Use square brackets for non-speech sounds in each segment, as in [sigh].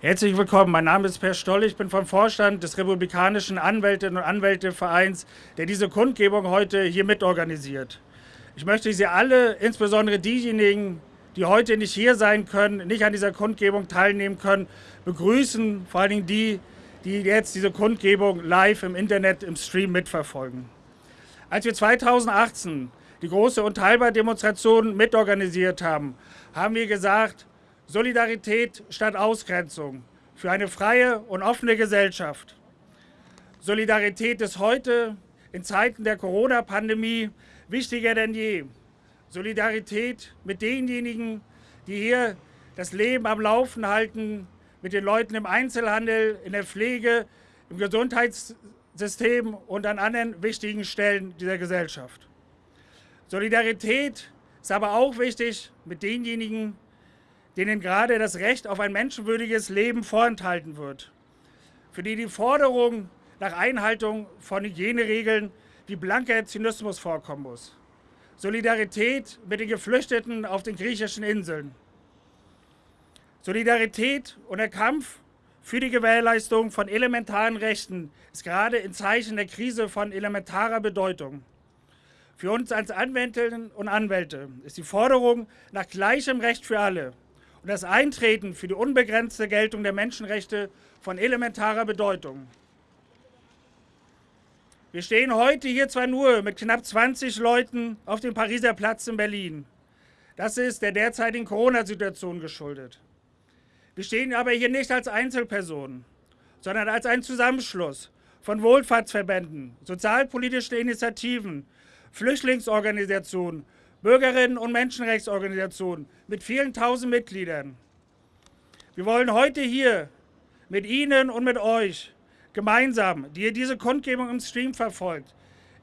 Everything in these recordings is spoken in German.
Herzlich willkommen. Mein Name ist Per Stoll. Ich bin vom Vorstand des Republikanischen Anwältinnen und Anwältevereins, der diese Kundgebung heute hier mitorganisiert. Ich möchte Sie alle, insbesondere diejenigen, die heute nicht hier sein können, nicht an dieser Kundgebung teilnehmen können, begrüßen. Vor allen Dingen die, die jetzt diese Kundgebung live im Internet, im Stream mitverfolgen. Als wir 2018 die große Unteilbar-Demonstration mitorganisiert haben, haben wir gesagt, Solidarität statt Ausgrenzung für eine freie und offene Gesellschaft. Solidarität ist heute in Zeiten der Corona-Pandemie wichtiger denn je. Solidarität mit denjenigen, die hier das Leben am Laufen halten, mit den Leuten im Einzelhandel, in der Pflege, im Gesundheitssystem und an anderen wichtigen Stellen dieser Gesellschaft. Solidarität ist aber auch wichtig mit denjenigen, denen gerade das Recht auf ein menschenwürdiges Leben vorenthalten wird, für die die Forderung nach Einhaltung von Hygieneregeln wie blanker Zynismus vorkommen muss. Solidarität mit den Geflüchteten auf den griechischen Inseln. Solidarität und der Kampf für die Gewährleistung von elementaren Rechten ist gerade in Zeichen der Krise von elementarer Bedeutung. Für uns als Anwältinnen und Anwälte ist die Forderung nach gleichem Recht für alle und das Eintreten für die unbegrenzte Geltung der Menschenrechte von elementarer Bedeutung. Wir stehen heute hier zwar nur mit knapp 20 Leuten auf dem Pariser Platz in Berlin. Das ist der derzeitigen Corona-Situation geschuldet. Wir stehen aber hier nicht als Einzelpersonen, sondern als ein Zusammenschluss von Wohlfahrtsverbänden, sozialpolitischen Initiativen, Flüchtlingsorganisationen, Bürgerinnen- und Menschenrechtsorganisationen mit vielen tausend Mitgliedern. Wir wollen heute hier mit Ihnen und mit euch gemeinsam, die ihr diese Kundgebung im Stream verfolgt,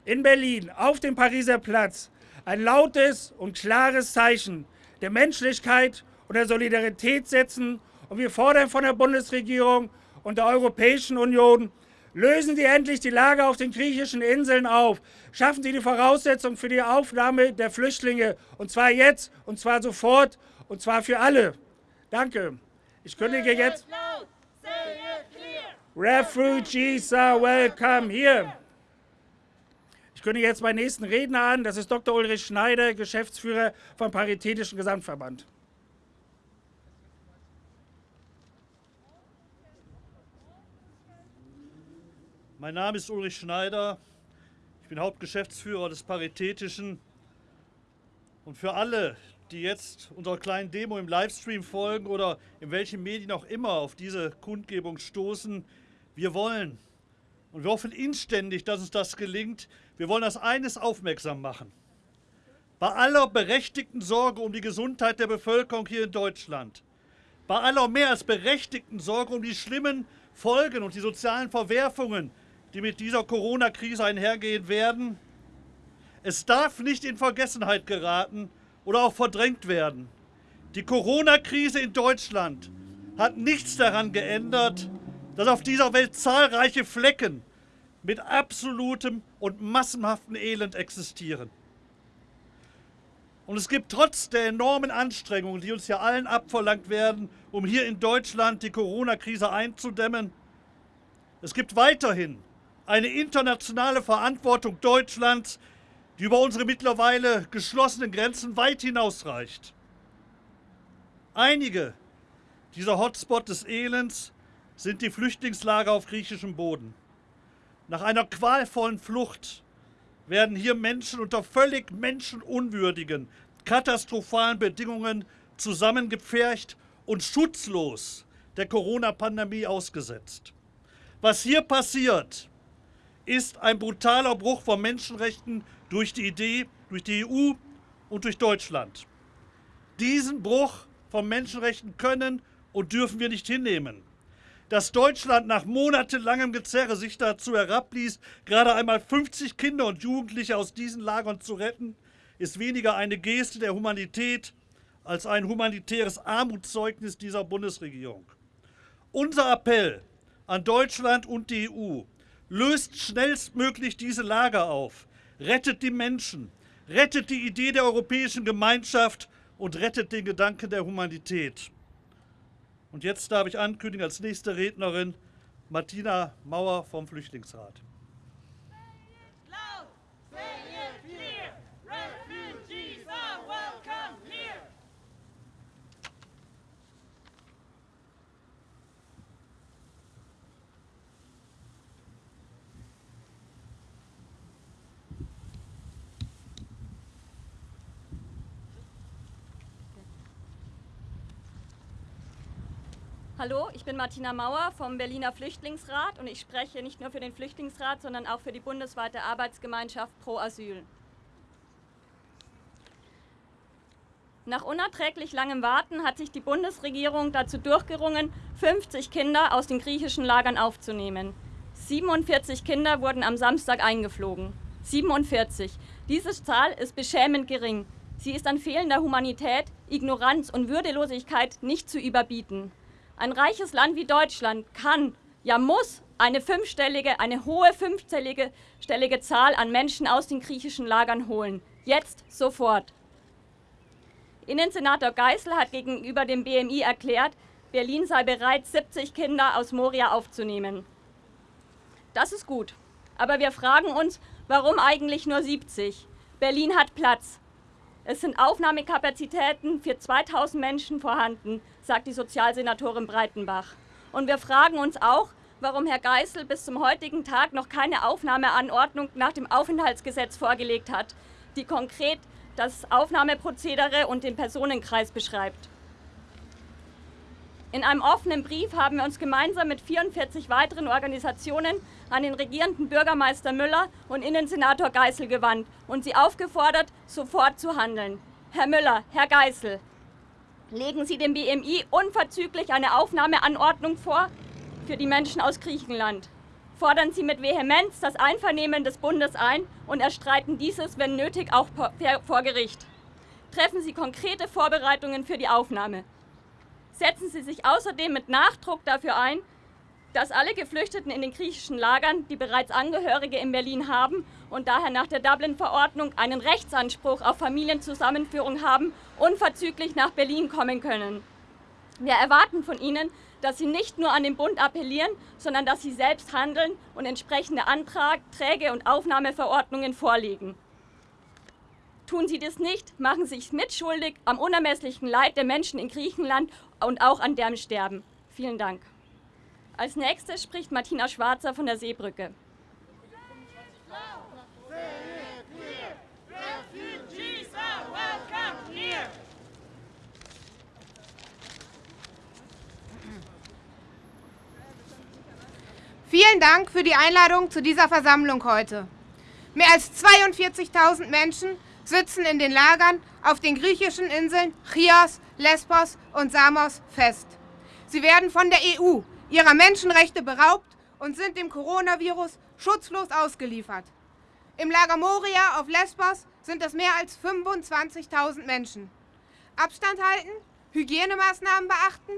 in Berlin auf dem Pariser Platz ein lautes und klares Zeichen der Menschlichkeit und der Solidarität setzen. Und wir fordern von der Bundesregierung und der Europäischen Union Lösen Sie endlich die Lage auf den griechischen Inseln auf. Schaffen Sie die Voraussetzungen für die Aufnahme der Flüchtlinge. Und zwar jetzt, und zwar sofort, und zwar für alle. Danke. Ich kündige jetzt. Refugees are welcome here. Ich kündige jetzt meinen nächsten Redner an. Das ist Dr. Ulrich Schneider, Geschäftsführer vom Paritätischen Gesamtverband. Mein Name ist Ulrich Schneider. Ich bin Hauptgeschäftsführer des Paritätischen. Und für alle, die jetzt unserer kleinen Demo im Livestream folgen oder in welchen Medien auch immer auf diese Kundgebung stoßen, wir wollen und wir hoffen inständig, dass uns das gelingt. Wir wollen das eines aufmerksam machen. Bei aller berechtigten Sorge um die Gesundheit der Bevölkerung hier in Deutschland, bei aller mehr als berechtigten Sorge um die schlimmen Folgen und die sozialen Verwerfungen, die mit dieser Corona-Krise einhergehen werden. Es darf nicht in Vergessenheit geraten oder auch verdrängt werden. Die Corona-Krise in Deutschland hat nichts daran geändert, dass auf dieser Welt zahlreiche Flecken mit absolutem und massenhaftem Elend existieren. Und es gibt trotz der enormen Anstrengungen, die uns ja allen abverlangt werden, um hier in Deutschland die Corona-Krise einzudämmen, es gibt weiterhin eine internationale Verantwortung Deutschlands, die über unsere mittlerweile geschlossenen Grenzen weit hinausreicht. Einige dieser Hotspots des Elends sind die Flüchtlingslager auf griechischem Boden. Nach einer qualvollen Flucht werden hier Menschen unter völlig menschenunwürdigen, katastrophalen Bedingungen zusammengepfercht und schutzlos der Corona-Pandemie ausgesetzt. Was hier passiert, ist ein brutaler Bruch von Menschenrechten durch die Idee, durch die EU und durch Deutschland. Diesen Bruch von Menschenrechten können und dürfen wir nicht hinnehmen. Dass Deutschland nach monatelangem Gezerre sich dazu herabließ, gerade einmal 50 Kinder und Jugendliche aus diesen Lagern zu retten, ist weniger eine Geste der Humanität als ein humanitäres Armutszeugnis dieser Bundesregierung. Unser Appell an Deutschland und die EU löst schnellstmöglich diese Lager auf, rettet die Menschen, rettet die Idee der europäischen Gemeinschaft und rettet den Gedanken der Humanität. Und jetzt darf ich ankündigen als nächste Rednerin Martina Mauer vom Flüchtlingsrat. Hallo, ich bin Martina Mauer vom Berliner Flüchtlingsrat und ich spreche nicht nur für den Flüchtlingsrat, sondern auch für die bundesweite Arbeitsgemeinschaft Pro Asyl. Nach unerträglich langem Warten hat sich die Bundesregierung dazu durchgerungen, 50 Kinder aus den griechischen Lagern aufzunehmen. 47 Kinder wurden am Samstag eingeflogen. 47. Diese Zahl ist beschämend gering. Sie ist an fehlender Humanität, Ignoranz und Würdelosigkeit nicht zu überbieten. Ein reiches Land wie Deutschland kann, ja muss, eine fünfstellige, eine hohe fünfstellige stellige Zahl an Menschen aus den griechischen Lagern holen. Jetzt, sofort. Innensenator Geisel hat gegenüber dem BMI erklärt, Berlin sei bereit, 70 Kinder aus Moria aufzunehmen. Das ist gut. Aber wir fragen uns, warum eigentlich nur 70? Berlin hat Platz. Es sind Aufnahmekapazitäten für 2000 Menschen vorhanden, sagt die Sozialsenatorin Breitenbach. Und wir fragen uns auch, warum Herr Geißel bis zum heutigen Tag noch keine Aufnahmeanordnung nach dem Aufenthaltsgesetz vorgelegt hat, die konkret das Aufnahmeprozedere und den Personenkreis beschreibt. In einem offenen Brief haben wir uns gemeinsam mit 44 weiteren Organisationen an den regierenden Bürgermeister Müller und Innensenator Geisel gewandt und sie aufgefordert, sofort zu handeln. Herr Müller, Herr Geisel, legen Sie dem BMI unverzüglich eine Aufnahmeanordnung vor für die Menschen aus Griechenland. Fordern Sie mit Vehemenz das Einvernehmen des Bundes ein und erstreiten dieses, wenn nötig, auch vor Gericht. Treffen Sie konkrete Vorbereitungen für die Aufnahme setzen Sie sich außerdem mit Nachdruck dafür ein, dass alle Geflüchteten in den griechischen Lagern, die bereits Angehörige in Berlin haben und daher nach der Dublin-Verordnung einen Rechtsanspruch auf Familienzusammenführung haben, unverzüglich nach Berlin kommen können. Wir erwarten von Ihnen, dass Sie nicht nur an den Bund appellieren, sondern dass Sie selbst handeln und entsprechende Anträge und Aufnahmeverordnungen vorlegen. Tun Sie das nicht, machen Sie sich mitschuldig am unermesslichen Leid der Menschen in Griechenland und auch an deren Sterben. Vielen Dank. Als nächstes spricht Martina Schwarzer von der Seebrücke. Vielen Dank für die Einladung zu dieser Versammlung heute. Mehr als 42.000 Menschen sitzen in den Lagern auf den griechischen Inseln Chios, Lesbos und Samos fest. Sie werden von der EU ihrer Menschenrechte beraubt und sind dem Coronavirus schutzlos ausgeliefert. Im Lager Moria auf Lesbos sind es mehr als 25.000 Menschen. Abstand halten, Hygienemaßnahmen beachten,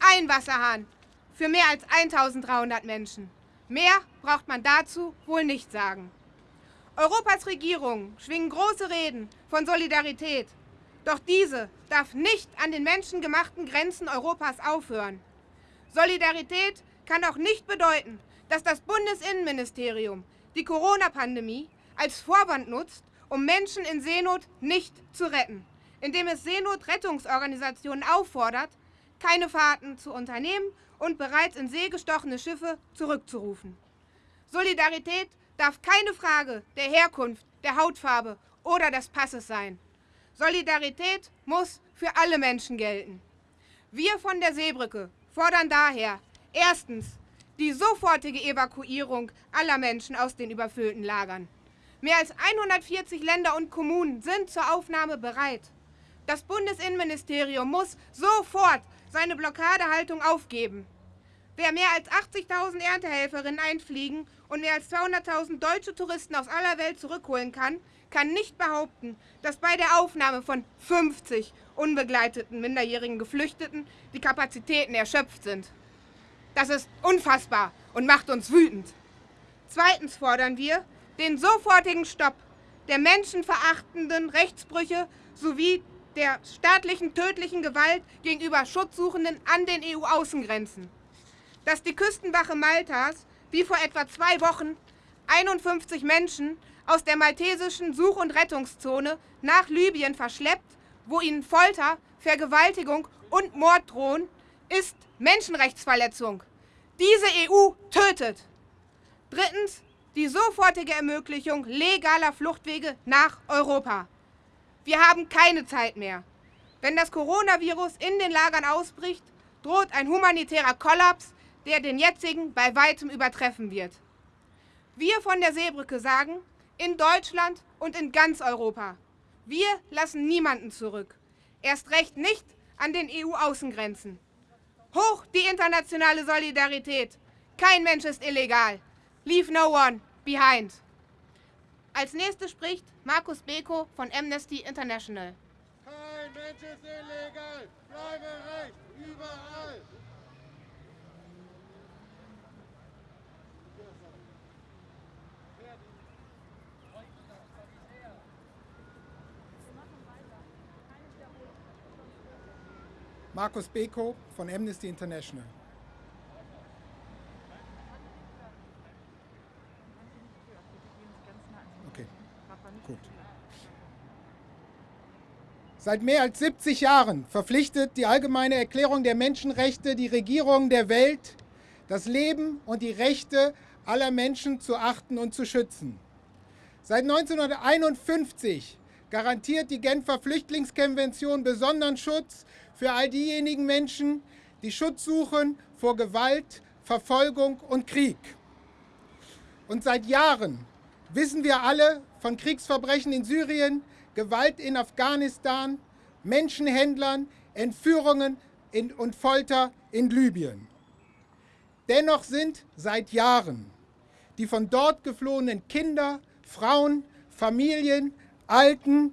ein Wasserhahn für mehr als 1.300 Menschen. Mehr braucht man dazu wohl nicht sagen. Europas Regierungen schwingen große Reden von Solidarität. Doch diese darf nicht an den menschengemachten Grenzen Europas aufhören. Solidarität kann auch nicht bedeuten, dass das Bundesinnenministerium die Corona-Pandemie als Vorwand nutzt, um Menschen in Seenot nicht zu retten, indem es Seenotrettungsorganisationen auffordert, keine Fahrten zu unternehmen und bereits in See gestochene Schiffe zurückzurufen. Solidarität darf keine Frage der Herkunft, der Hautfarbe oder des Passes sein. Solidarität muss für alle Menschen gelten. Wir von der Seebrücke fordern daher erstens die sofortige Evakuierung aller Menschen aus den überfüllten Lagern. Mehr als 140 Länder und Kommunen sind zur Aufnahme bereit. Das Bundesinnenministerium muss sofort seine Blockadehaltung aufgeben. Wer mehr als 80.000 Erntehelferinnen einfliegen und mehr als 200.000 deutsche Touristen aus aller Welt zurückholen kann, kann nicht behaupten, dass bei der Aufnahme von 50 unbegleiteten minderjährigen Geflüchteten die Kapazitäten erschöpft sind. Das ist unfassbar und macht uns wütend. Zweitens fordern wir den sofortigen Stopp der menschenverachtenden Rechtsbrüche sowie der staatlichen tödlichen Gewalt gegenüber Schutzsuchenden an den EU-Außengrenzen. Dass die Küstenwache Maltas, wie vor etwa zwei Wochen, 51 Menschen aus der maltesischen Such- und Rettungszone nach Libyen verschleppt, wo ihnen Folter, Vergewaltigung und Mord drohen, ist Menschenrechtsverletzung. Diese EU tötet. Drittens die sofortige Ermöglichung legaler Fluchtwege nach Europa. Wir haben keine Zeit mehr. Wenn das Coronavirus in den Lagern ausbricht, droht ein humanitärer Kollaps, der den jetzigen bei weitem übertreffen wird. Wir von der Seebrücke sagen, in Deutschland und in ganz Europa, wir lassen niemanden zurück. Erst recht nicht an den EU-Außengrenzen. Hoch die internationale Solidarität. Kein Mensch ist illegal. Leave no one behind. Als nächstes spricht Markus Beko von Amnesty International. Kein Mensch ist illegal. Bleibe recht. Überall. Markus Beko von Amnesty International. Okay, gut. Seit mehr als 70 Jahren verpflichtet die Allgemeine Erklärung der Menschenrechte die Regierungen der Welt, das Leben und die Rechte aller Menschen zu achten und zu schützen. Seit 1951 garantiert die Genfer Flüchtlingskonvention besonderen Schutz für all diejenigen Menschen, die Schutz suchen vor Gewalt, Verfolgung und Krieg. Und seit Jahren wissen wir alle von Kriegsverbrechen in Syrien, Gewalt in Afghanistan, Menschenhändlern, Entführungen und Folter in Libyen. Dennoch sind seit Jahren die von dort geflohenen Kinder, Frauen, Familien, Alten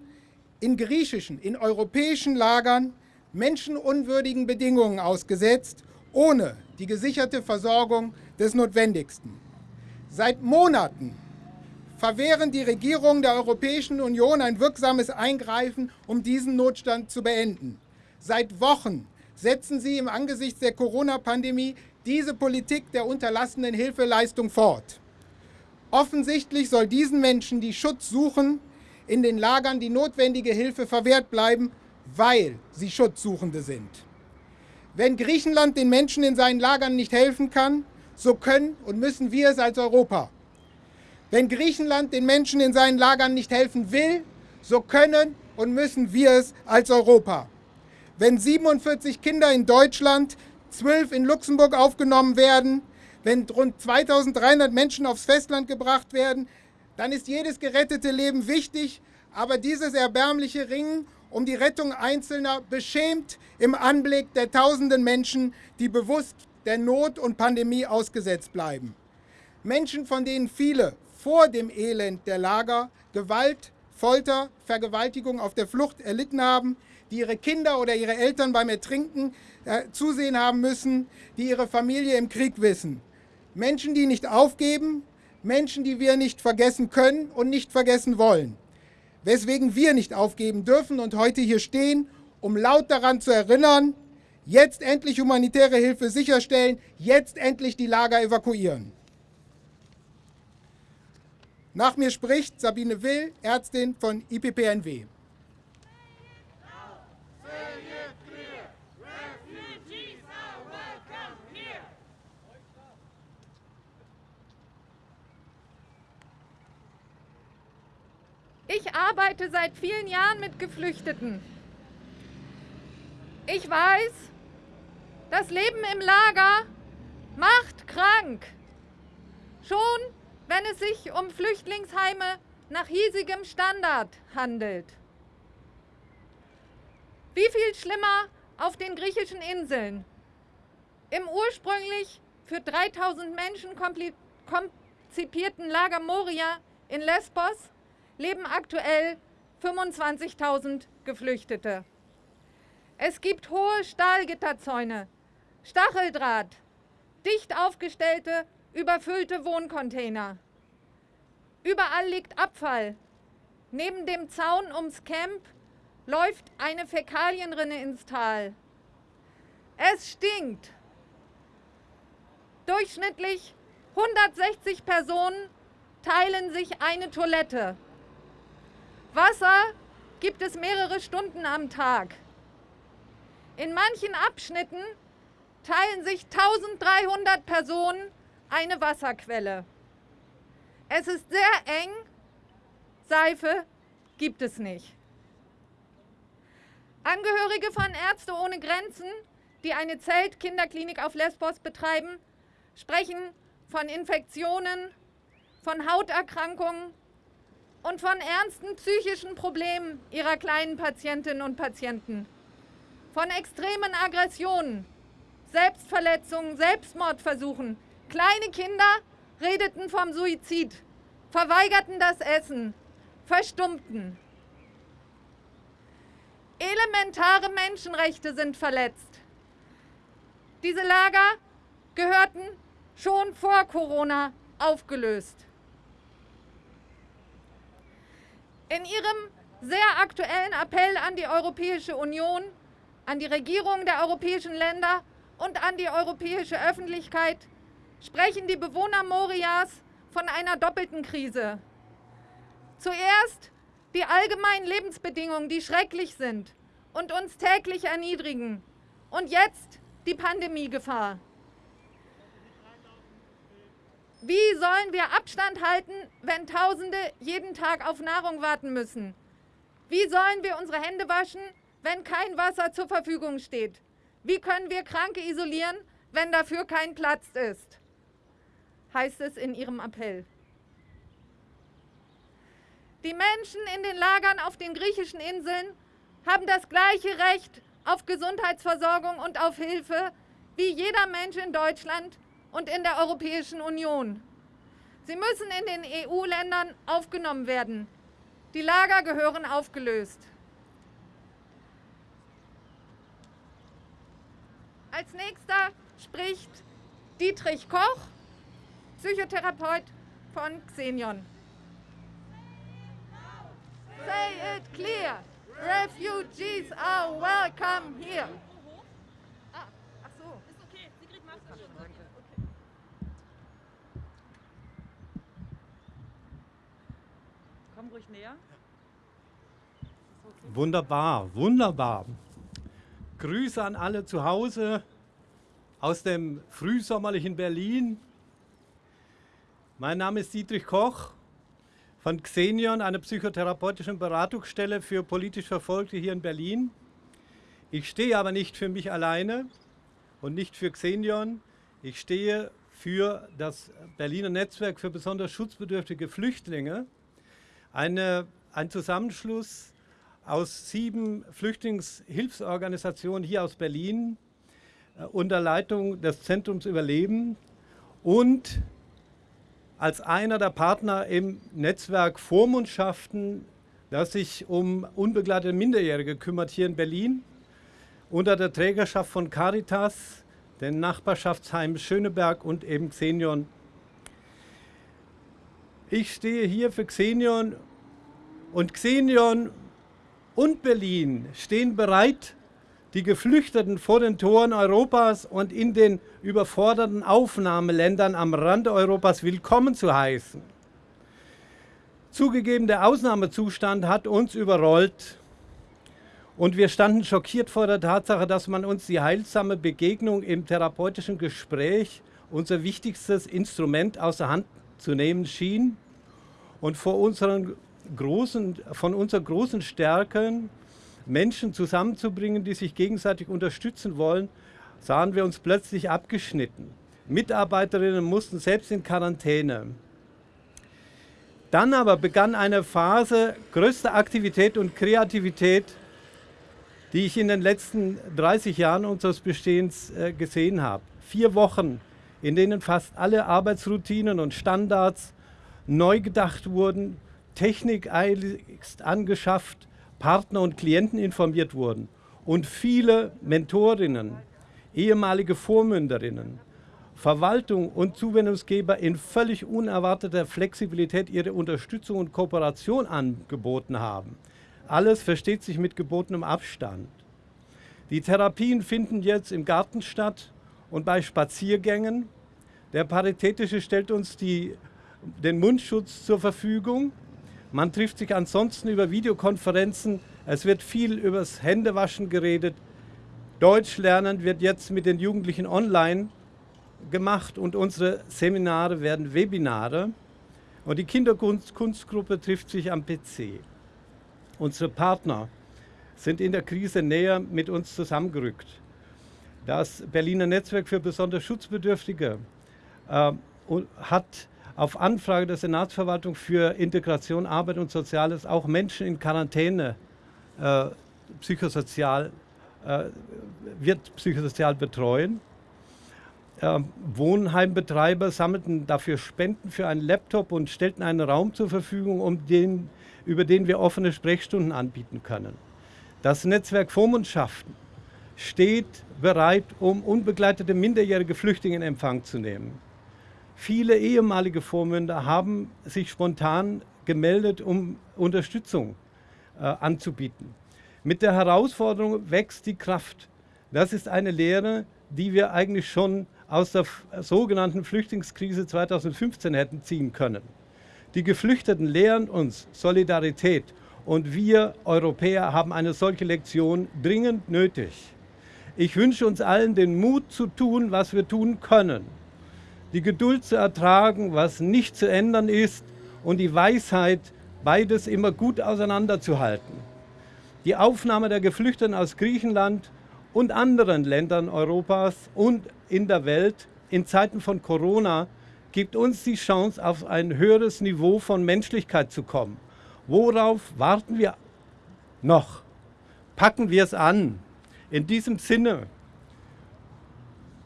in griechischen, in europäischen Lagern menschenunwürdigen Bedingungen ausgesetzt, ohne die gesicherte Versorgung des Notwendigsten. Seit Monaten verwehren die Regierungen der Europäischen Union ein wirksames Eingreifen, um diesen Notstand zu beenden. Seit Wochen setzen sie im Angesicht der Corona-Pandemie diese Politik der unterlassenen Hilfeleistung fort. Offensichtlich soll diesen Menschen, die Schutz suchen, in den Lagern die notwendige Hilfe verwehrt bleiben, weil sie Schutzsuchende sind. Wenn Griechenland den Menschen in seinen Lagern nicht helfen kann, so können und müssen wir es als Europa. Wenn Griechenland den Menschen in seinen Lagern nicht helfen will, so können und müssen wir es als Europa. Wenn 47 Kinder in Deutschland, 12 in Luxemburg aufgenommen werden, wenn rund 2300 Menschen aufs Festland gebracht werden, dann ist jedes gerettete Leben wichtig, aber dieses erbärmliche Ringen um die Rettung Einzelner beschämt im Anblick der tausenden Menschen, die bewusst der Not und Pandemie ausgesetzt bleiben. Menschen, von denen viele vor dem Elend der Lager Gewalt, Folter, Vergewaltigung auf der Flucht erlitten haben, die ihre Kinder oder ihre Eltern beim Ertrinken äh, zusehen haben müssen, die ihre Familie im Krieg wissen. Menschen, die nicht aufgeben, Menschen, die wir nicht vergessen können und nicht vergessen wollen weswegen wir nicht aufgeben dürfen und heute hier stehen, um laut daran zu erinnern, jetzt endlich humanitäre Hilfe sicherstellen, jetzt endlich die Lager evakuieren. Nach mir spricht Sabine Will, Ärztin von IPPNW. Ich arbeite seit vielen Jahren mit Geflüchteten. Ich weiß, das Leben im Lager macht krank. Schon wenn es sich um Flüchtlingsheime nach hiesigem Standard handelt. Wie viel schlimmer auf den griechischen Inseln. Im ursprünglich für 3000 Menschen konzipierten Lager Moria in Lesbos leben aktuell 25.000 Geflüchtete. Es gibt hohe Stahlgitterzäune, Stacheldraht, dicht aufgestellte, überfüllte Wohncontainer. Überall liegt Abfall. Neben dem Zaun ums Camp läuft eine Fäkalienrinne ins Tal. Es stinkt. Durchschnittlich 160 Personen teilen sich eine Toilette. Wasser gibt es mehrere Stunden am Tag. In manchen Abschnitten teilen sich 1300 Personen eine Wasserquelle. Es ist sehr eng, Seife gibt es nicht. Angehörige von Ärzte ohne Grenzen, die eine Zelt-Kinderklinik auf Lesbos betreiben, sprechen von Infektionen, von Hauterkrankungen und von ernsten psychischen Problemen ihrer kleinen Patientinnen und Patienten, von extremen Aggressionen, Selbstverletzungen, Selbstmordversuchen. Kleine Kinder redeten vom Suizid, verweigerten das Essen, verstummten. Elementare Menschenrechte sind verletzt. Diese Lager gehörten schon vor Corona aufgelöst. In ihrem sehr aktuellen Appell an die Europäische Union, an die Regierungen der europäischen Länder und an die europäische Öffentlichkeit sprechen die Bewohner Morias von einer doppelten Krise. Zuerst die allgemeinen Lebensbedingungen, die schrecklich sind und uns täglich erniedrigen. Und jetzt die Pandemiegefahr. Wie sollen wir Abstand halten, wenn Tausende jeden Tag auf Nahrung warten müssen? Wie sollen wir unsere Hände waschen, wenn kein Wasser zur Verfügung steht? Wie können wir Kranke isolieren, wenn dafür kein Platz ist? Heißt es in Ihrem Appell. Die Menschen in den Lagern auf den griechischen Inseln haben das gleiche Recht auf Gesundheitsversorgung und auf Hilfe wie jeder Mensch in Deutschland und in der Europäischen Union. Sie müssen in den EU-Ländern aufgenommen werden. Die Lager gehören aufgelöst. Als nächster spricht Dietrich Koch, Psychotherapeut von Xenion. Say it clear. Refugees are welcome here. Ah, ach so. Ist okay. Sigrid macht das schon. Okay. Komm ruhig näher. Wunderbar, wunderbar. Grüße an alle zu Hause aus dem frühsommerlichen Berlin. Mein Name ist Dietrich Koch von Xenion, einer psychotherapeutischen Beratungsstelle für politisch Verfolgte hier in Berlin. Ich stehe aber nicht für mich alleine und nicht für Xenion. Ich stehe für das Berliner Netzwerk für besonders schutzbedürftige Flüchtlinge, eine, ein Zusammenschluss aus sieben Flüchtlingshilfsorganisationen hier aus Berlin äh, unter Leitung des Zentrums Überleben und als einer der Partner im Netzwerk Vormundschaften, das sich um unbegleitete Minderjährige kümmert hier in Berlin, unter der Trägerschaft von Caritas, den Nachbarschaftsheim Schöneberg und eben Xenion. Ich stehe hier für Xenion und Xenion und Berlin stehen bereit, die Geflüchteten vor den Toren Europas und in den überforderten Aufnahmeländern am Rande Europas willkommen zu heißen. Zugegeben, der Ausnahmezustand hat uns überrollt und wir standen schockiert vor der Tatsache, dass man uns die heilsame Begegnung im therapeutischen Gespräch, unser wichtigstes Instrument, außer Hand zu nehmen schien und vor unseren großen, von unseren großen Stärken Menschen zusammenzubringen, die sich gegenseitig unterstützen wollen, sahen wir uns plötzlich abgeschnitten. Mitarbeiterinnen mussten selbst in Quarantäne. Dann aber begann eine Phase größter Aktivität und Kreativität, die ich in den letzten 30 Jahren unseres Bestehens äh, gesehen habe. Vier Wochen, in denen fast alle Arbeitsroutinen und Standards neu gedacht wurden, Technik eiligst angeschafft, Partner und Klienten informiert wurden und viele Mentorinnen, ehemalige Vormünderinnen, Verwaltung und Zuwendungsgeber in völlig unerwarteter Flexibilität ihre Unterstützung und Kooperation angeboten haben. alles versteht sich mit gebotenem Abstand. Die Therapien finden jetzt im Garten statt und bei Spaziergängen. Der Paritätische stellt uns die, den Mundschutz zur Verfügung. Man trifft sich ansonsten über Videokonferenzen. Es wird viel übers Händewaschen geredet. Deutsch lernen wird jetzt mit den Jugendlichen online gemacht und unsere Seminare werden Webinare. Und die Kinderkunstgruppe trifft sich am PC. Unsere Partner sind in der Krise näher mit uns zusammengerückt. Das Berliner Netzwerk für besonders Schutzbedürftige äh, hat auf Anfrage der Senatsverwaltung für Integration, Arbeit und Soziales auch Menschen in Quarantäne äh, psychosozial, äh, wird psychosozial betreuen. Äh, Wohnheimbetreiber sammelten dafür Spenden für einen Laptop und stellten einen Raum zur Verfügung, um den, über den wir offene Sprechstunden anbieten können. Das Netzwerk Vormundschaften steht bereit, um unbegleitete minderjährige Flüchtlinge in Empfang zu nehmen. Viele ehemalige Vormünder haben sich spontan gemeldet, um Unterstützung äh, anzubieten. Mit der Herausforderung wächst die Kraft. Das ist eine Lehre, die wir eigentlich schon aus der sogenannten Flüchtlingskrise 2015 hätten ziehen können. Die Geflüchteten lehren uns Solidarität und wir Europäer haben eine solche Lektion dringend nötig. Ich wünsche uns allen den Mut zu tun, was wir tun können, die Geduld zu ertragen, was nicht zu ändern ist und die Weisheit, beides immer gut auseinanderzuhalten. Die Aufnahme der Geflüchteten aus Griechenland und anderen Ländern Europas und in der Welt in Zeiten von Corona gibt uns die Chance, auf ein höheres Niveau von Menschlichkeit zu kommen. Worauf warten wir noch? Packen wir es an. In diesem Sinne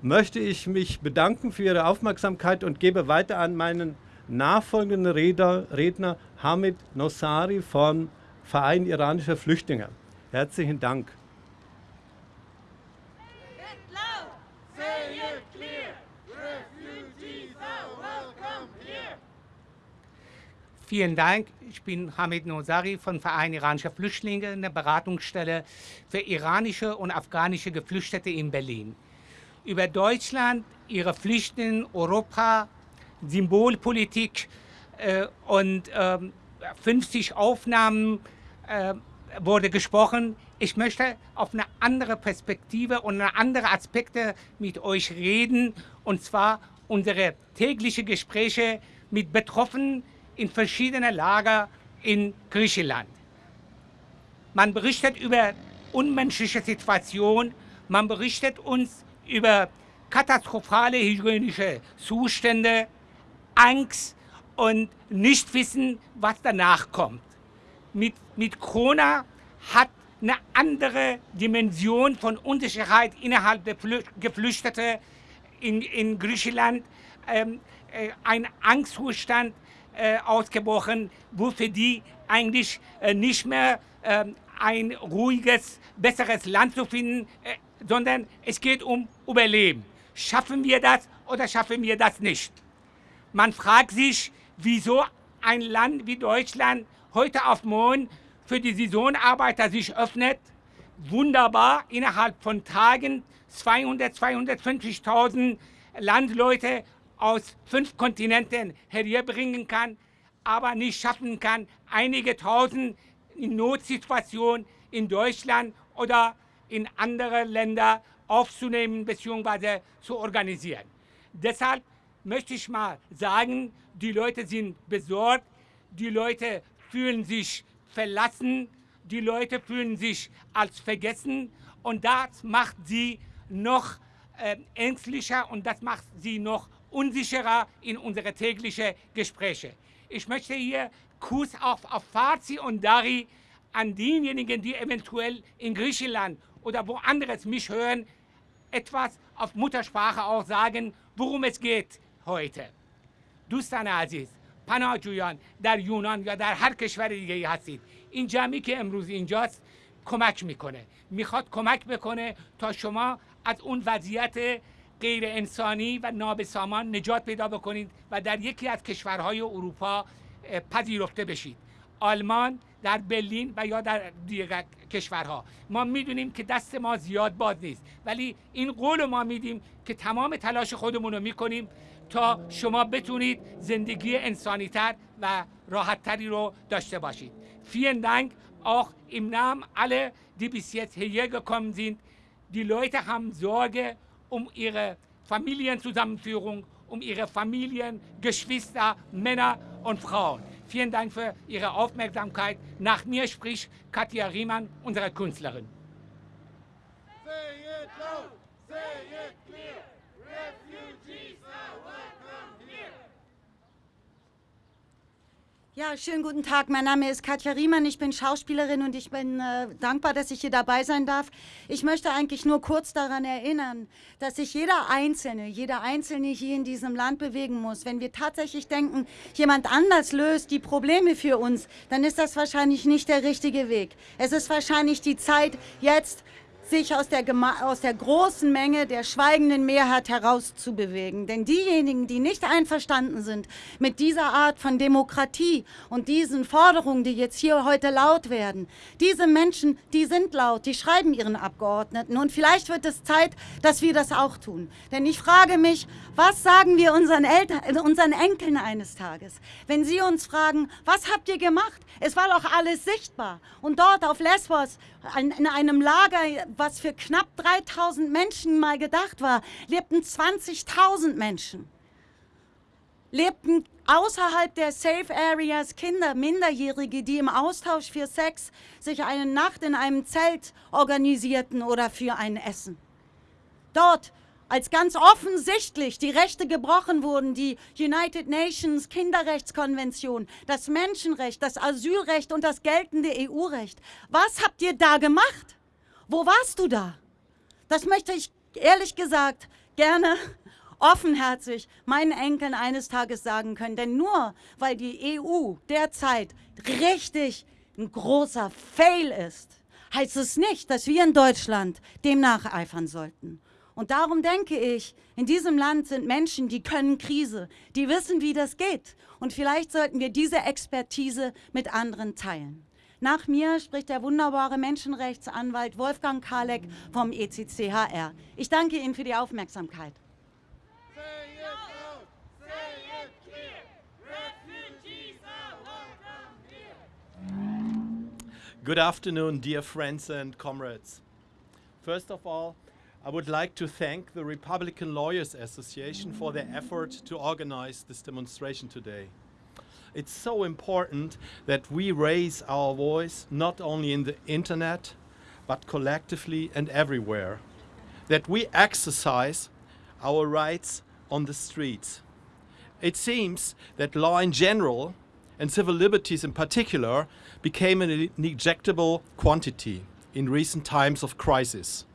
möchte ich mich bedanken für Ihre Aufmerksamkeit und gebe weiter an meinen nachfolgenden Redner, Redner Hamid Nossari vom Verein iranischer Flüchtlinge. Herzlichen Dank. Vielen Dank. Ich bin Hamid Nosari von Verein iranischer Flüchtlinge, eine Beratungsstelle für iranische und afghanische Geflüchtete in Berlin. Über Deutschland, ihre Pflichten, Europa, Symbolpolitik äh, und äh, 50 Aufnahmen äh, wurde gesprochen. Ich möchte auf eine andere Perspektive und andere Aspekte mit euch reden, und zwar unsere täglichen Gespräche mit Betroffenen, in verschiedene Lager in Griechenland. Man berichtet über unmenschliche Situationen, man berichtet uns über katastrophale hygienische Zustände, Angst und nicht wissen, was danach kommt. Mit, mit Corona hat eine andere Dimension von Unsicherheit innerhalb der Geflüchteten in, in Griechenland, ähm, äh, ein Angstzustand, äh, ausgebrochen, wo für die eigentlich äh, nicht mehr äh, ein ruhiges, besseres Land zu finden, äh, sondern es geht um Überleben. Schaffen wir das oder schaffen wir das nicht? Man fragt sich, wieso ein Land wie Deutschland heute auf morgen für die Saisonarbeiter sich öffnet. Wunderbar, innerhalb von Tagen 200, 250.000 Landleute aus fünf Kontinenten herbringen kann, aber nicht schaffen kann, einige tausend in Notsituationen in Deutschland oder in andere Länder aufzunehmen bzw. zu organisieren. Deshalb möchte ich mal sagen, die Leute sind besorgt, die Leute fühlen sich verlassen, die Leute fühlen sich als vergessen und das macht sie noch äh, ängstlicher und das macht sie noch unsicherer in unsere täglichen Gespräche. Ich möchte hier Kuss auf, auf Farsi und Dari an diejenigen, die eventuell in Griechenland oder woanders mich hören, etwas auf Muttersprache auch sagen, worum es geht heute. دوستان عزیز پناهجویان در یونان یا در هر کشور دیگه ای هستید این جمعی که امروز اینجاست کمک میکنه میخواد کمک بکنه تا شما از اون وضعیت غیر انسانی و نابسامان نجات پیدا بکنید و در یکی از کشورهای اروپا پذیرفته بشید. آلمان در برلین و یا در دیگر کشورها. ما می‌دونیم که دست ما زیاد باد نیست. ولی این قول ما میدیم که تمام تلاش خودمون رو می‌کنیم تا شما بتونید زندگی انسانیتر و راحتتری رو داشته باشید. Vielen Dank. Auch im Namen aller, die bis jetzt hierher gekommen sind. Die Leute haben Sorge um ihre Familienzusammenführung, um ihre Familien, Geschwister, Männer und Frauen. Vielen Dank für Ihre Aufmerksamkeit. Nach mir spricht Katja Riemann, unsere Künstlerin. Say it loud, say it clear. Refugees are welcome here. Ja, schönen guten Tag. Mein Name ist Katja Riemann. Ich bin Schauspielerin und ich bin äh, dankbar, dass ich hier dabei sein darf. Ich möchte eigentlich nur kurz daran erinnern, dass sich jeder Einzelne, jeder Einzelne hier in diesem Land bewegen muss. Wenn wir tatsächlich denken, jemand anders löst die Probleme für uns, dann ist das wahrscheinlich nicht der richtige Weg. Es ist wahrscheinlich die Zeit, jetzt sich aus der, aus der großen Menge der schweigenden Mehrheit herauszubewegen. Denn diejenigen, die nicht einverstanden sind mit dieser Art von Demokratie und diesen Forderungen, die jetzt hier heute laut werden, diese Menschen, die sind laut, die schreiben ihren Abgeordneten. Und vielleicht wird es Zeit, dass wir das auch tun. Denn ich frage mich, was sagen wir unseren, Eltern, unseren Enkeln eines Tages, wenn sie uns fragen, was habt ihr gemacht? Es war doch alles sichtbar. Und dort auf Lesbos, in einem Lager, was für knapp 3000 Menschen mal gedacht war, lebten 20.000 Menschen. Lebten außerhalb der Safe Areas Kinder, Minderjährige, die im Austausch für Sex sich eine Nacht in einem Zelt organisierten oder für ein Essen. Dort als ganz offensichtlich die Rechte gebrochen wurden, die United Nations Kinderrechtskonvention, das Menschenrecht, das Asylrecht und das geltende EU-Recht. Was habt ihr da gemacht? Wo warst du da? Das möchte ich ehrlich gesagt gerne [laughs] offenherzig meinen Enkeln eines Tages sagen können. Denn nur weil die EU derzeit richtig ein großer Fail ist, heißt es nicht, dass wir in Deutschland dem nacheifern sollten. Und darum denke ich, in diesem Land sind Menschen, die können Krise, die wissen, wie das geht. Und vielleicht sollten wir diese Expertise mit anderen teilen. Nach mir spricht der wunderbare Menschenrechtsanwalt Wolfgang Kalek vom ECCHR. Ich danke Ihnen für die Aufmerksamkeit. Good afternoon, dear friends and comrades. First of all, I would like to thank the Republican Lawyers Association for their effort to organize this demonstration today. It's so important that we raise our voice not only in the internet, but collectively and everywhere. That we exercise our rights on the streets. It seems that law in general and civil liberties in particular became an inejectable quantity in recent times of crisis.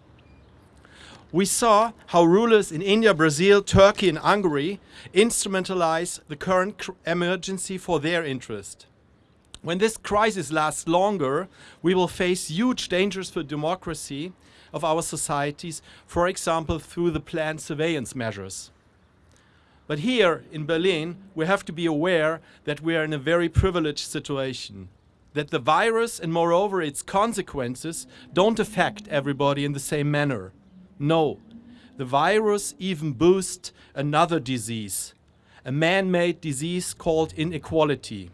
We saw how rulers in India, Brazil, Turkey, and Hungary instrumentalize the current emergency for their interest. When this crisis lasts longer, we will face huge dangers for democracy of our societies, for example, through the planned surveillance measures. But here in Berlin, we have to be aware that we are in a very privileged situation. That the virus and, moreover, its consequences don't affect everybody in the same manner. No, the virus even boosts another disease, a man made disease called inequality.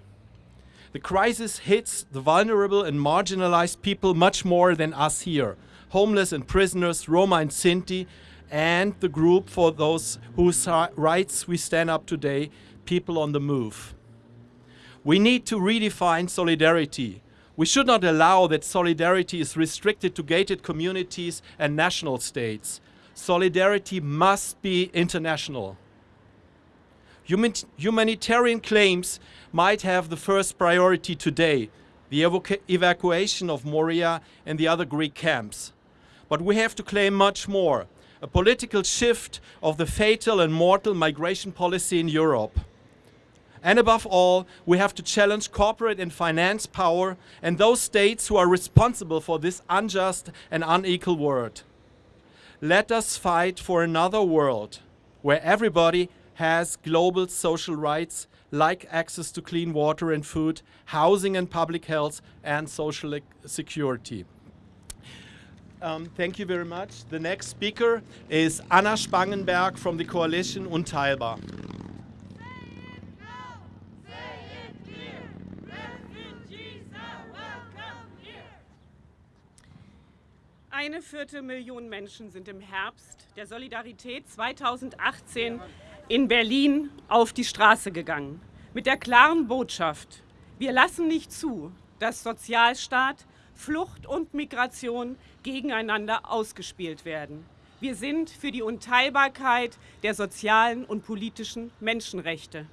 The crisis hits the vulnerable and marginalized people much more than us here homeless and prisoners, Roma and Sinti, and the group for those whose rights we stand up today people on the move. We need to redefine solidarity. We should not allow that solidarity is restricted to gated communities and national states. Solidarity must be international. Human- humanitarian claims might have the first priority today the evacuation of Moria and the other Greek camps. But we have to claim much more a political shift of the fatal and mortal migration policy in Europe. And above all, we have to challenge corporate and finance power and those states who are responsible for this unjust and unequal world. Let us fight for another world where everybody has global social rights like access to clean water and food, housing and public health, and social security. Um, thank you very much. The next speaker is Anna Spangenberg from the coalition Unteilbar. Eine Viertelmillion Menschen sind im Herbst der Solidarität 2018 in Berlin auf die Straße gegangen. Mit der klaren Botschaft, wir lassen nicht zu, dass Sozialstaat, Flucht und Migration gegeneinander ausgespielt werden. Wir sind für die Unteilbarkeit der sozialen und politischen Menschenrechte.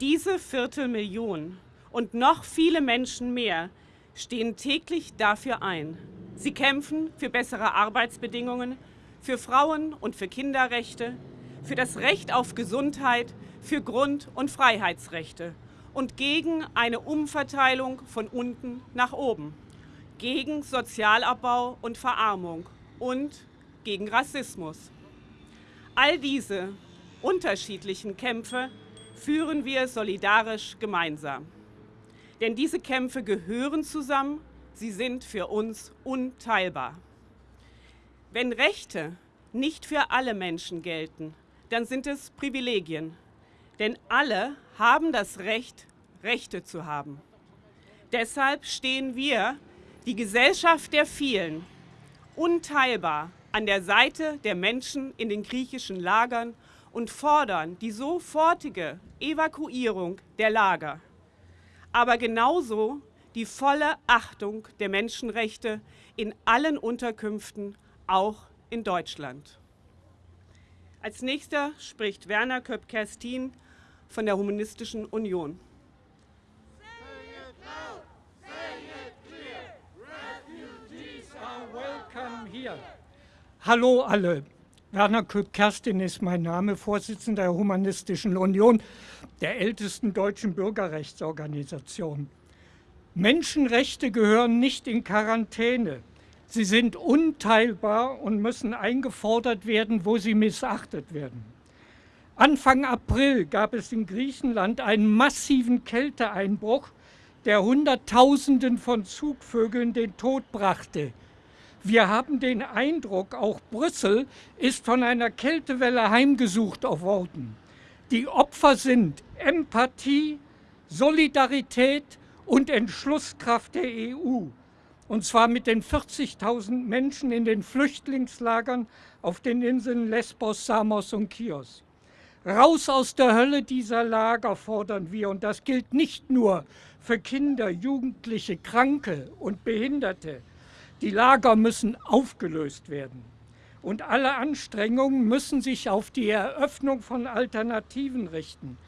Diese Viertelmillion und noch viele Menschen mehr stehen täglich dafür ein. Sie kämpfen für bessere Arbeitsbedingungen, für Frauen- und für Kinderrechte, für das Recht auf Gesundheit, für Grund- und Freiheitsrechte und gegen eine Umverteilung von unten nach oben, gegen Sozialabbau und Verarmung und gegen Rassismus. All diese unterschiedlichen Kämpfe führen wir solidarisch gemeinsam. Denn diese Kämpfe gehören zusammen, sie sind für uns unteilbar. Wenn Rechte nicht für alle Menschen gelten, dann sind es Privilegien. Denn alle haben das Recht, Rechte zu haben. Deshalb stehen wir, die Gesellschaft der vielen, unteilbar an der Seite der Menschen in den griechischen Lagern und fordern die sofortige Evakuierung der Lager. Aber genauso die volle Achtung der Menschenrechte in allen Unterkünften, auch in Deutschland. Als nächster spricht Werner Köpp-Kerstin von der Humanistischen Union. Hallo alle. Werner Köpp-Kerstin ist mein Name, Vorsitzender der Humanistischen Union, der ältesten deutschen Bürgerrechtsorganisation. Menschenrechte gehören nicht in Quarantäne. Sie sind unteilbar und müssen eingefordert werden, wo sie missachtet werden. Anfang April gab es in Griechenland einen massiven Kälteeinbruch, der Hunderttausenden von Zugvögeln den Tod brachte. Wir haben den Eindruck, auch Brüssel ist von einer Kältewelle heimgesucht worden. Die Opfer sind Empathie, Solidarität und Entschlusskraft der EU und zwar mit den 40.000 Menschen in den Flüchtlingslagern auf den Inseln Lesbos, Samos und Chios. Raus aus der Hölle dieser Lager fordern wir und das gilt nicht nur für Kinder, Jugendliche, Kranke und Behinderte. Die Lager müssen aufgelöst werden und alle Anstrengungen müssen sich auf die Eröffnung von Alternativen richten.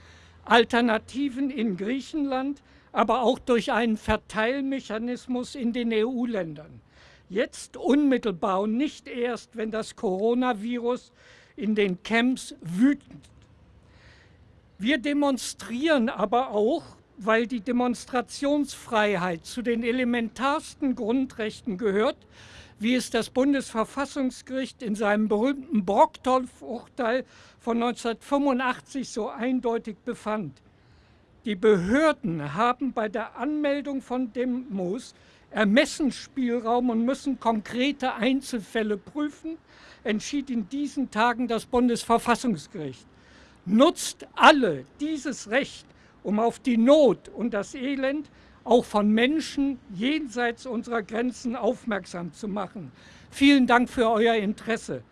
Alternativen in Griechenland, aber auch durch einen Verteilmechanismus in den EU-Ländern. Jetzt unmittelbar und nicht erst, wenn das Coronavirus in den Camps wütend. Wir demonstrieren aber auch, weil die Demonstrationsfreiheit zu den elementarsten Grundrechten gehört, wie es das Bundesverfassungsgericht in seinem berühmten Brockdorf-Urteil von 1985 so eindeutig befand. Die Behörden haben bei der Anmeldung von Demos Ermessensspielraum und müssen konkrete Einzelfälle prüfen, entschied in diesen Tagen das Bundesverfassungsgericht. Nutzt alle dieses Recht, um auf die Not und das Elend auch von Menschen jenseits unserer Grenzen aufmerksam zu machen. Vielen Dank für euer Interesse.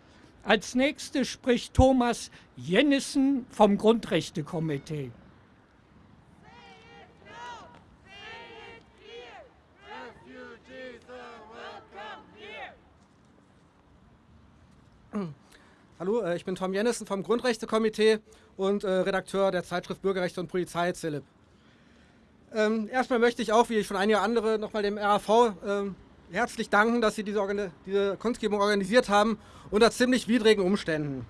Als nächstes spricht Thomas Jennissen vom Grundrechtekomitee. Hallo, äh, ich bin Tom Jennissen vom Grundrechtekomitee und äh, Redakteur der Zeitschrift Bürgerrechte und Polizei, Zillip. Ähm, erstmal möchte ich auch, wie ich schon einige andere, nochmal dem RAV ähm, herzlich danken, dass Sie diese, Organ diese Kunstgebung organisiert haben unter ziemlich widrigen Umständen.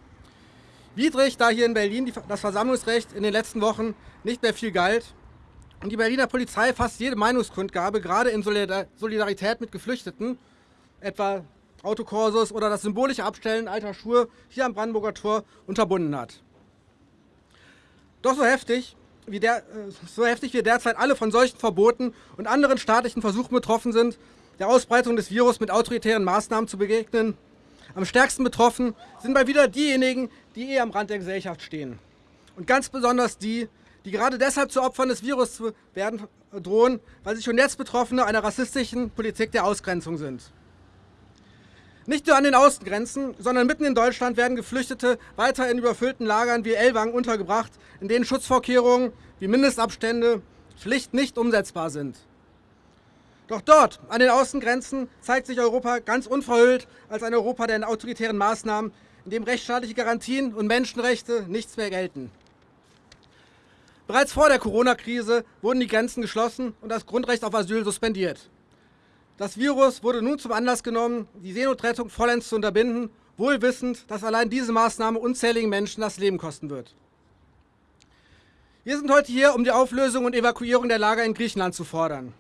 Widrig, da hier in Berlin das Versammlungsrecht in den letzten Wochen nicht mehr viel galt und die Berliner Polizei fast jede Meinungskundgabe, gerade in Solidarität mit Geflüchteten, etwa Autokorsos oder das symbolische Abstellen alter Schuhe hier am Brandenburger Tor unterbunden hat. Doch so heftig wie der, äh, so heftig wie derzeit alle von solchen Verboten und anderen staatlichen Versuchen betroffen sind, der Ausbreitung des Virus mit autoritären Maßnahmen zu begegnen. Am stärksten betroffen sind mal wieder diejenigen, die eh am Rand der Gesellschaft stehen. Und ganz besonders die, die gerade deshalb zu Opfern des Virus zu werden drohen, weil sie schon jetzt Betroffene einer rassistischen Politik der Ausgrenzung sind. Nicht nur an den Außengrenzen, sondern mitten in Deutschland werden Geflüchtete weiter in überfüllten Lagern wie Ellwangen untergebracht, in denen Schutzvorkehrungen wie Mindestabstände schlicht nicht umsetzbar sind. Doch dort, an den Außengrenzen, zeigt sich Europa ganz unverhüllt als ein Europa der autoritären Maßnahmen, in dem rechtsstaatliche Garantien und Menschenrechte nichts mehr gelten. Bereits vor der Corona-Krise wurden die Grenzen geschlossen und das Grundrecht auf Asyl suspendiert. Das Virus wurde nun zum Anlass genommen, die Seenotrettung vollends zu unterbinden, wohl wissend, dass allein diese Maßnahme unzähligen Menschen das Leben kosten wird. Wir sind heute hier, um die Auflösung und Evakuierung der Lager in Griechenland zu fordern.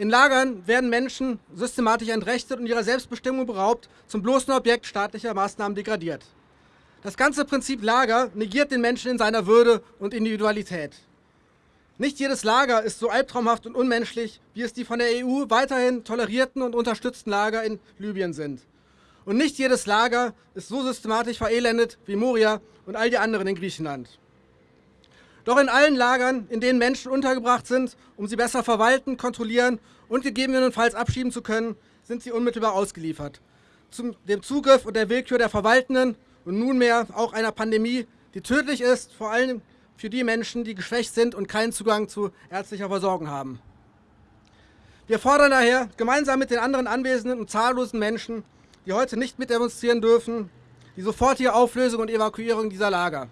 In Lagern werden Menschen systematisch entrechtet und ihrer Selbstbestimmung beraubt, zum bloßen Objekt staatlicher Maßnahmen degradiert. Das ganze Prinzip Lager negiert den Menschen in seiner Würde und Individualität. Nicht jedes Lager ist so albtraumhaft und unmenschlich, wie es die von der EU weiterhin tolerierten und unterstützten Lager in Libyen sind. Und nicht jedes Lager ist so systematisch verelendet wie Moria und all die anderen in Griechenland. Doch in allen Lagern, in denen Menschen untergebracht sind, um sie besser verwalten, kontrollieren und gegebenenfalls abschieben zu können, sind sie unmittelbar ausgeliefert. Zum dem Zugriff und der Willkür der Verwaltenden und nunmehr auch einer Pandemie, die tödlich ist, vor allem für die Menschen, die geschwächt sind und keinen Zugang zu ärztlicher Versorgung haben. Wir fordern daher gemeinsam mit den anderen anwesenden und zahllosen Menschen, die heute nicht mitdemonstrieren dürfen, die sofortige Auflösung und Evakuierung dieser Lager.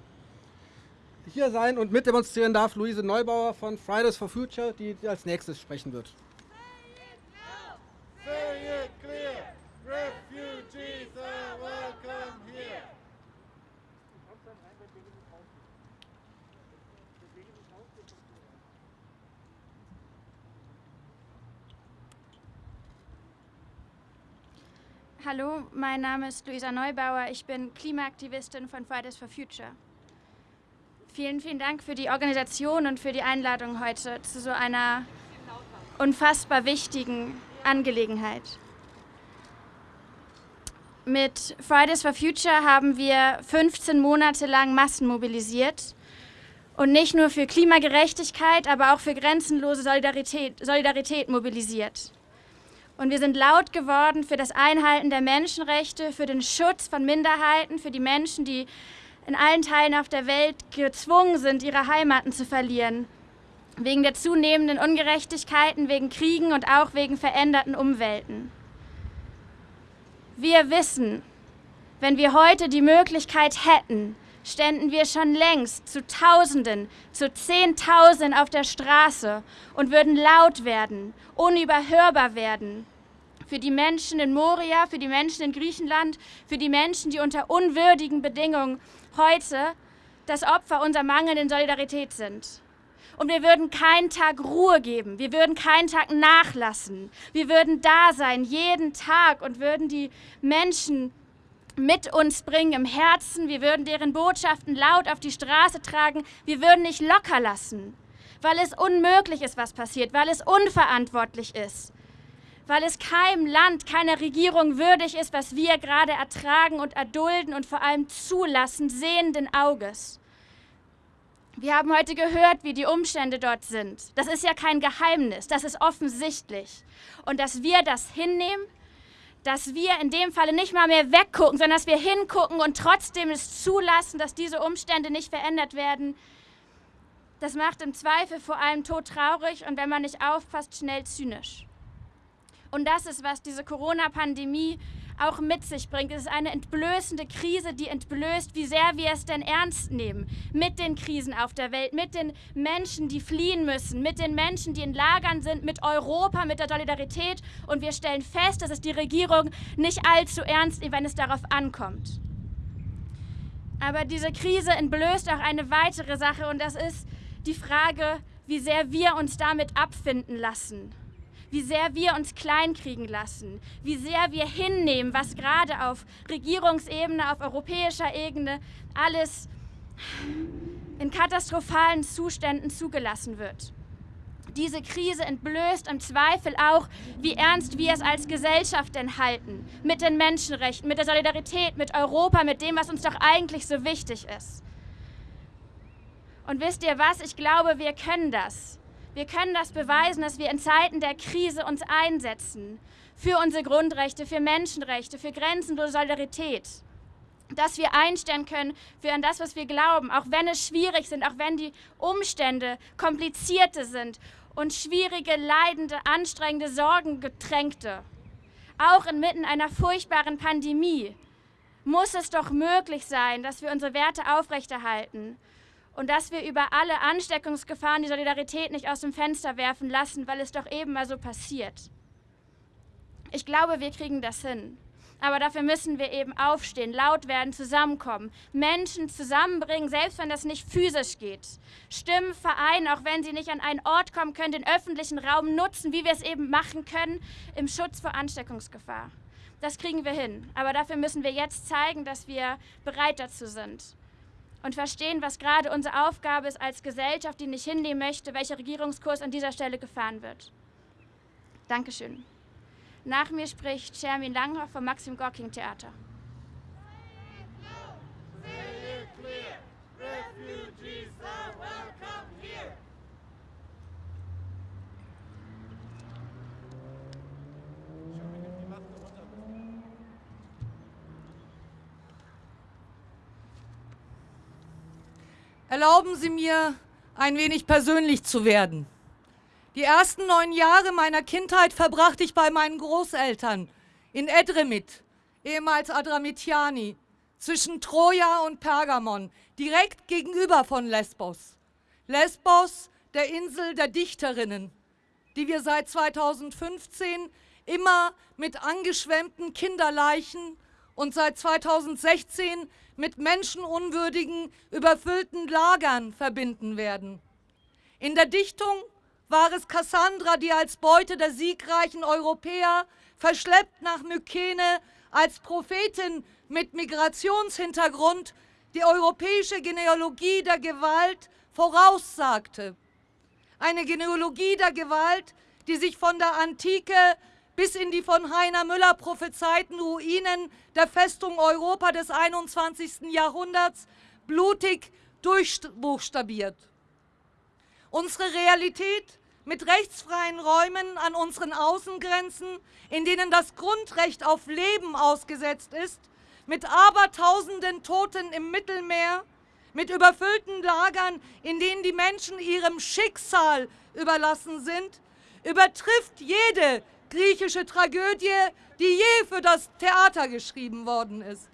Hier sein und mitdemonstrieren darf Luise Neubauer von Fridays for Future, die als nächstes sprechen wird. Hallo, mein Name ist Luisa Neubauer. Ich bin Klimaaktivistin von Fridays for Future. Vielen, vielen Dank für die Organisation und für die Einladung heute zu so einer unfassbar wichtigen Angelegenheit. Mit Fridays for Future haben wir 15 Monate lang Massen mobilisiert und nicht nur für Klimagerechtigkeit, aber auch für grenzenlose Solidarität, Solidarität mobilisiert. Und wir sind laut geworden für das Einhalten der Menschenrechte, für den Schutz von Minderheiten, für die Menschen, die in allen Teilen auf der Welt gezwungen sind, ihre Heimaten zu verlieren. Wegen der zunehmenden Ungerechtigkeiten, wegen Kriegen und auch wegen veränderten Umwelten. Wir wissen, wenn wir heute die Möglichkeit hätten, ständen wir schon längst zu Tausenden, zu Zehntausenden auf der Straße und würden laut werden, unüberhörbar werden. Für die Menschen in Moria, für die Menschen in Griechenland, für die Menschen, die unter unwürdigen Bedingungen heute das Opfer unserer mangelnden Solidarität sind. Und wir würden keinen Tag Ruhe geben, wir würden keinen Tag nachlassen, wir würden da sein, jeden Tag und würden die Menschen mit uns bringen im Herzen, wir würden deren Botschaften laut auf die Straße tragen, wir würden nicht locker lassen, weil es unmöglich ist, was passiert, weil es unverantwortlich ist, weil es keinem Land, keiner Regierung würdig ist, was wir gerade ertragen und erdulden und vor allem zulassen, sehenden Auges. Wir haben heute gehört, wie die Umstände dort sind. Das ist ja kein Geheimnis, das ist offensichtlich. Und dass wir das hinnehmen, dass wir in dem Falle nicht mal mehr weggucken, sondern dass wir hingucken und trotzdem es zulassen, dass diese Umstände nicht verändert werden, das macht im Zweifel vor allem todtraurig und wenn man nicht aufpasst, schnell zynisch. Und das ist, was diese Corona-Pandemie auch mit sich bringt. Es ist eine entblößende Krise, die entblößt, wie sehr wir es denn ernst nehmen. Mit den Krisen auf der Welt, mit den Menschen, die fliehen müssen, mit den Menschen, die in Lagern sind, mit Europa, mit der Solidarität. Und wir stellen fest, dass es die Regierung nicht allzu ernst nimmt, wenn es darauf ankommt. Aber diese Krise entblößt auch eine weitere Sache und das ist die Frage, wie sehr wir uns damit abfinden lassen wie sehr wir uns kleinkriegen lassen, wie sehr wir hinnehmen, was gerade auf Regierungsebene, auf europäischer Ebene alles in katastrophalen Zuständen zugelassen wird. Diese Krise entblößt im Zweifel auch, wie ernst wir es als Gesellschaft denn halten. Mit den Menschenrechten, mit der Solidarität, mit Europa, mit dem, was uns doch eigentlich so wichtig ist. Und wisst ihr was? Ich glaube, wir können das. Wir können das beweisen, dass wir in Zeiten der Krise uns einsetzen. Für unsere Grundrechte, für Menschenrechte, für grenzenlose Solidarität dass wir einstellen können für an das, was wir glauben, auch wenn es schwierig sind, auch wenn die Umstände komplizierte sind und schwierige, leidende, anstrengende, sorgengetränkte. Auch inmitten einer furchtbaren Pandemie muss es doch möglich sein, dass wir unsere Werte aufrechterhalten und dass wir über alle Ansteckungsgefahren die Solidarität nicht aus dem Fenster werfen lassen, weil es doch eben mal so passiert. Ich glaube, wir kriegen das hin. Aber dafür müssen wir eben aufstehen, laut werden, zusammenkommen, Menschen zusammenbringen, selbst wenn das nicht physisch geht. Stimmen vereinen, auch wenn sie nicht an einen Ort kommen können, den öffentlichen Raum nutzen, wie wir es eben machen können, im Schutz vor Ansteckungsgefahr. Das kriegen wir hin. Aber dafür müssen wir jetzt zeigen, dass wir bereit dazu sind. Und verstehen, was gerade unsere Aufgabe ist als Gesellschaft, die nicht hinnehmen möchte, welcher Regierungskurs an dieser Stelle gefahren wird. Dankeschön. Nach mir spricht Shermin Langhoff vom Maxim Gorking Theater. Erlauben Sie mir, ein wenig persönlich zu werden. Die ersten neun Jahre meiner Kindheit verbrachte ich bei meinen Großeltern in Edremit, ehemals Adramitiani, zwischen Troja und Pergamon, direkt gegenüber von Lesbos. Lesbos, der Insel der Dichterinnen, die wir seit 2015 immer mit angeschwemmten Kinderleichen und seit 2016 mit menschenunwürdigen, überfüllten Lagern verbinden werden. In der Dichtung war es Cassandra, die als Beute der siegreichen Europäer, verschleppt nach Mykene, als Prophetin mit Migrationshintergrund die europäische Genealogie der Gewalt voraussagte. Eine Genealogie der Gewalt, die sich von der Antike bis in die von Heiner Müller prophezeiten Ruinen der Festung Europa des 21. Jahrhunderts blutig durchbuchstabiert. Unsere Realität mit rechtsfreien Räumen an unseren Außengrenzen, in denen das Grundrecht auf Leben ausgesetzt ist, mit abertausenden Toten im Mittelmeer, mit überfüllten Lagern, in denen die Menschen ihrem Schicksal überlassen sind, übertrifft jede griechische Tragödie, die je für das Theater geschrieben worden ist.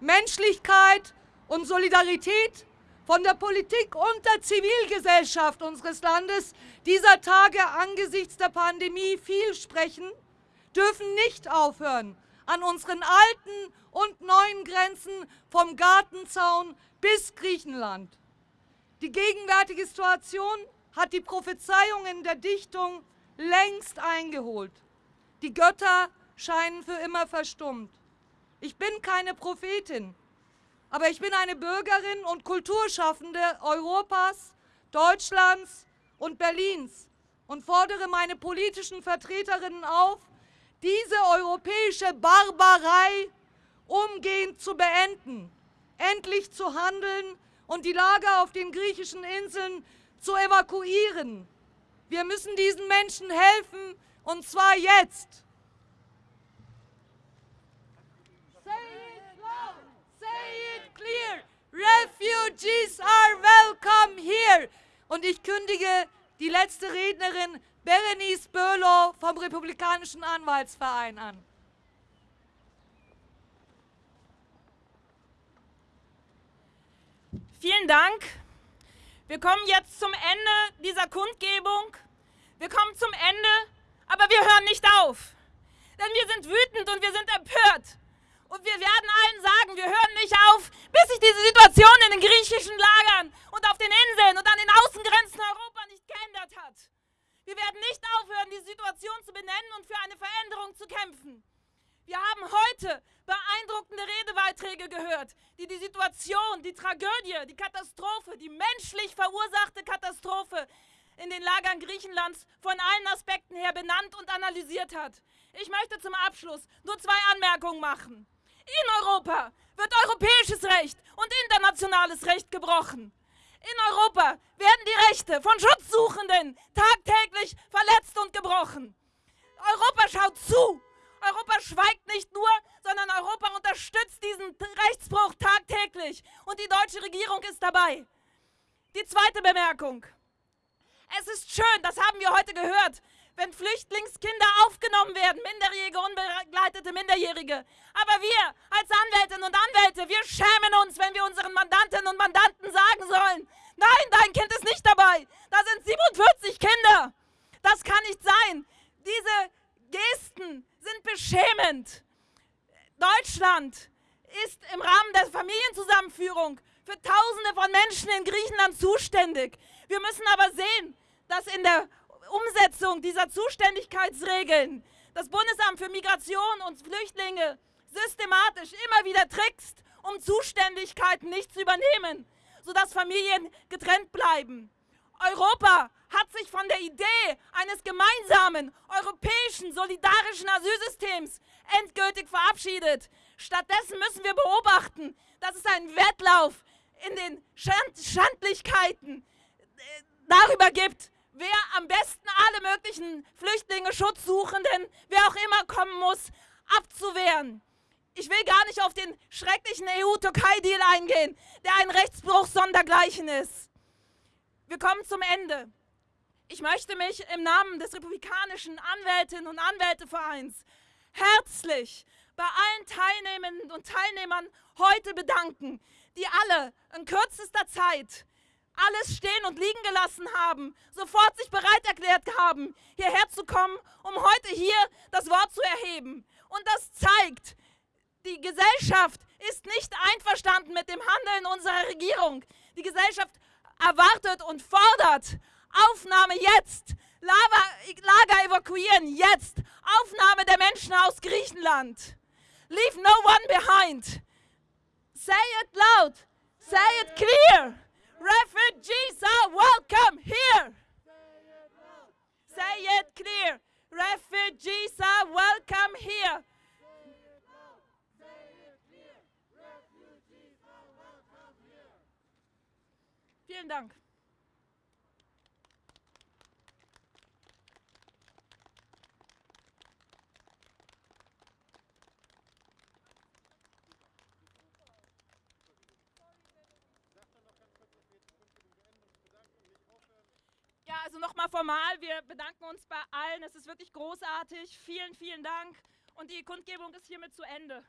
Menschlichkeit und Solidarität von der Politik und der Zivilgesellschaft unseres Landes dieser Tage angesichts der Pandemie viel sprechen, dürfen nicht aufhören, an unseren alten und neuen Grenzen vom Gartenzaun bis Griechenland. Die gegenwärtige Situation hat die Prophezeiungen der Dichtung längst eingeholt. Die Götter scheinen für immer verstummt. Ich bin keine Prophetin, aber ich bin eine Bürgerin und Kulturschaffende Europas, Deutschlands und Berlins und fordere meine politischen Vertreterinnen auf, diese europäische Barbarei umgehend zu beenden, endlich zu handeln und die Lager auf den griechischen Inseln zu evakuieren. Wir müssen diesen Menschen helfen und zwar jetzt. clear. Refugees are welcome here. Und ich kündige die letzte Rednerin Berenice Böhlow vom Republikanischen Anwaltsverein an. Vielen Dank. Wir kommen jetzt zum Ende dieser Kundgebung. Wir kommen zum Ende, aber wir hören nicht auf. Denn wir sind wütend und wir sind empört. Und wir werden allen sagen, wir hören nicht auf, bis sich diese Situation in den griechischen Lagern und auf den Inseln und an den Außengrenzen Europa nicht geändert hat. Wir werden nicht aufhören, die Situation zu benennen und für eine Veränderung zu kämpfen. Wir haben heute beeindruckende Redebeiträge gehört, die die Situation, die Tragödie, die Katastrophe, die menschlich verursachte Katastrophe in den Lagern Griechenlands von allen Aspekten her benannt und analysiert hat. Ich möchte zum Abschluss nur zwei Anmerkungen machen. In Europa wird europäisches Recht und internationales Recht gebrochen. In Europa werden die Rechte von Schutzsuchenden tagtäglich verletzt und gebrochen. Europa schaut zu. Europa schweigt nicht nur, sondern Europa unterstützt diesen Rechtsbruch tagtäglich. Und die deutsche Regierung ist dabei. Die zweite Bemerkung. Es ist schön, das haben wir heute gehört, wenn Flüchtlingskinder aufgenommen werden, minderjährige, unbegleitete Minderjährige. Aber wir als Anwältinnen und Anwälte, wir schämen uns, wenn wir unseren Mandantinnen und Mandanten sagen sollen, nein, dein Kind ist nicht dabei. Da sind 47 Kinder. Das kann nicht sein. Diese Gesten sind beschämend. Deutschland ist im Rahmen der Familienzusammenführung für Tausende von Menschen in Griechenland zuständig. Wir müssen aber sehen, dass in der Umsetzung dieser Zuständigkeitsregeln das Bundesamt für Migration und Flüchtlinge systematisch immer wieder trickst, um Zuständigkeiten nicht zu übernehmen, sodass Familien getrennt bleiben. Europa hat sich von der Idee eines gemeinsamen europäischen solidarischen Asylsystems endgültig verabschiedet. Stattdessen müssen wir beobachten, dass es einen Wettlauf in den Schand Schandlichkeiten äh, darüber gibt, wer am besten alle möglichen Flüchtlinge, Schutzsuchenden, wer auch immer kommen muss, abzuwehren. Ich will gar nicht auf den schrecklichen EU-Türkei-Deal eingehen, der ein Rechtsbruch sondergleichen ist. Wir kommen zum Ende. Ich möchte mich im Namen des Republikanischen Anwältinnen und Anwältevereins herzlich bei allen Teilnehmenden und Teilnehmern heute bedanken, die alle in kürzester Zeit alles stehen und liegen gelassen haben, sofort sich bereit erklärt haben, hierher zu kommen, um heute hier das Wort zu erheben. Und das zeigt, die Gesellschaft ist nicht einverstanden mit dem Handeln unserer Regierung. Die Gesellschaft erwartet und fordert Aufnahme jetzt, Lava, Lager evakuieren jetzt, Aufnahme der Menschen aus Griechenland. Leave no one behind. Say it loud, say it clear. Refugees are welcome here. Say it clear. Refugees are welcome here. Vielen Dank. Ja, also nochmal formal, wir bedanken uns bei allen. Es ist wirklich großartig. Vielen, vielen Dank. Und die Kundgebung ist hiermit zu Ende.